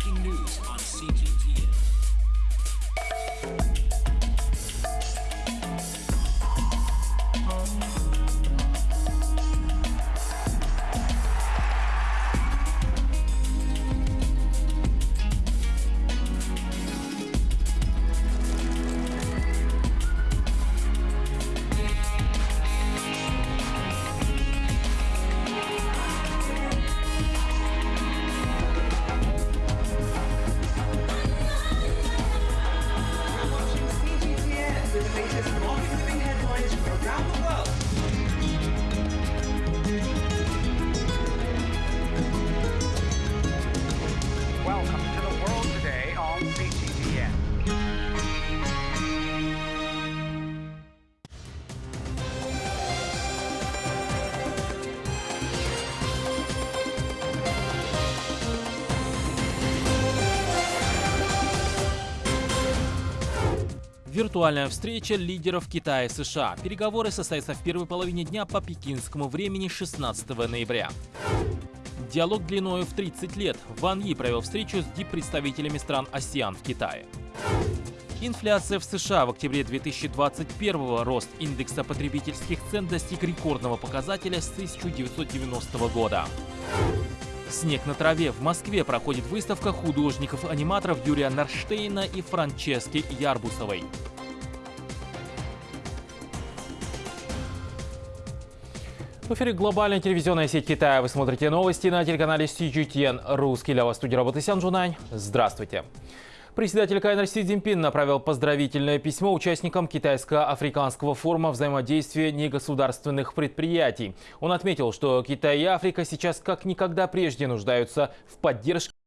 breaking news on CGTN. latest long-living headlines from around the world. Виртуальная встреча лидеров Китая и США. Переговоры состоятся в первой половине дня по пекинскому времени 16 ноября. Диалог длиною в 30 лет. Ван Yi провел встречу с диппредставителями стран АСЕАН в Китае. Инфляция в США в октябре 2021 рост индекса потребительских цен достиг рекордного показателя с 1990 года. Снег на траве. В Москве проходит выставка художников-аниматоров Юрия Нарштейна и Франчески Ярбусовой. В эфире глобальная телевизионная сеть Китая. Вы смотрите новости на телеканале CGTN. Русский для вас студии работы Сян Джунань. Здравствуйте. Председатель КНР Си Цзиньпин направил поздравительное письмо участникам китайско-африканского форума взаимодействия негосударственных предприятий. Он отметил, что Китай и Африка сейчас как никогда прежде нуждаются в поддержке